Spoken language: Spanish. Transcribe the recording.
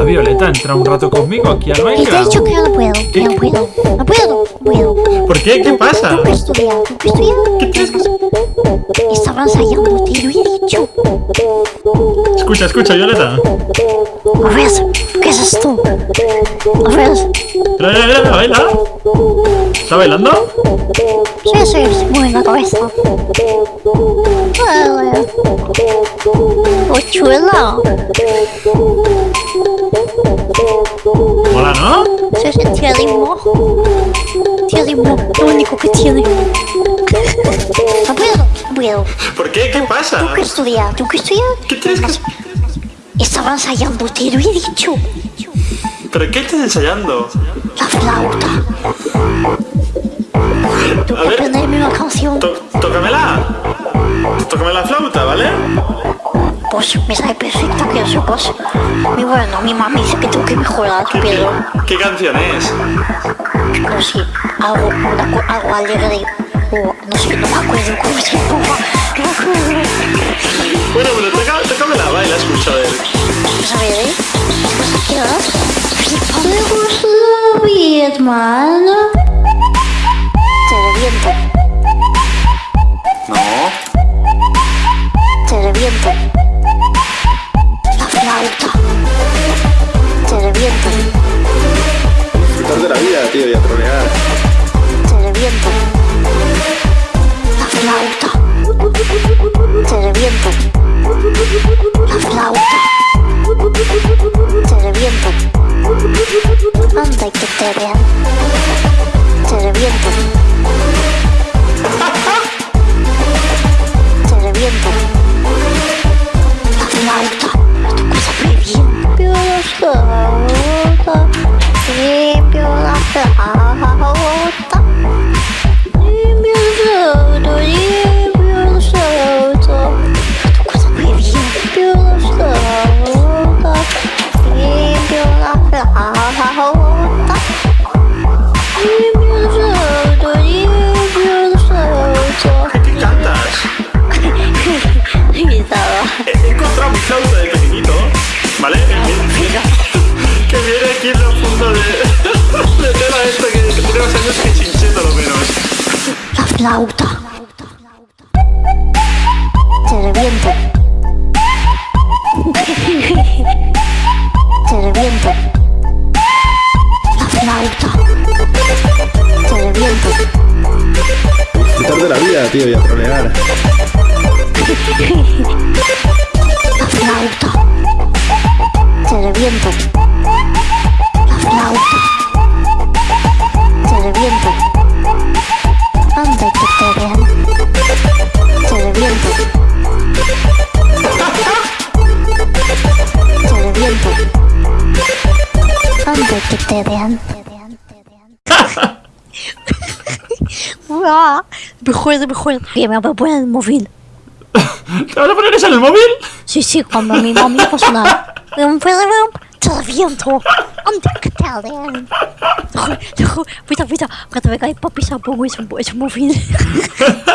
A Violeta, entra un rato conmigo aquí al Minecraft. dicho que no puedo, que no puedo, no puedo, no puedo. ¿Por qué? ¿Qué pasa? Tengo que estudiar, tengo que estudiar. ¿Qué tienes que hacer? Estaba ensayando, te lo he dicho. Escucha, escucha, Violeta. A ver, ¿qué es esto? A ver, Mira, mira, mira, baila. ¿Está bailando? sí, sí, sí, mueve la cabeza. Oh, chula. Sí, tiene ritmo. Tiene ritmo, lo único que tiene. No puedo, no puedo. ¿Por qué? ¿Qué pasa? Tengo que estudiar, tengo que estudiar. ¿Qué tienes que Estaba ensayando, te lo he dicho. ¿Pero qué estás ensayando? La flauta. Tengo que aprenderme una canción. Tócamela. Tócame la flauta, ¿vale? Pues me sale perfecto que eso, pues. Mi bueno, mi mamá dice que tengo que mejorar, ¿Qué, pero qué canción es? no sé, algo, algo alegre. O no sé, no me acuerdo cómo se llama. No me acuerdo. Bueno, pero tócamela, baila, escucha, a ver. Pues a ¿eh? Pues la hermano. La vida, tío, y a trolear. te reviento. La flauta. Te reviento. La flauta. Te reviento. Anda y que te vean. La flauta. Flauta. Te reviento. Te reviento. La flauta. Te reviento. Disfrutar de la vida, tío, y a trolear. La flauta. Te reviento. Y que te vean. Uah, Mejor, mejor. Que me voy a poner el móvil. ¿Te vas a poner eso en el móvil? Sí, sí, cuando mi mami nada. Te reviento. Anda que te vean. Mira, mira. Cuando venga mi papi se ese móvil.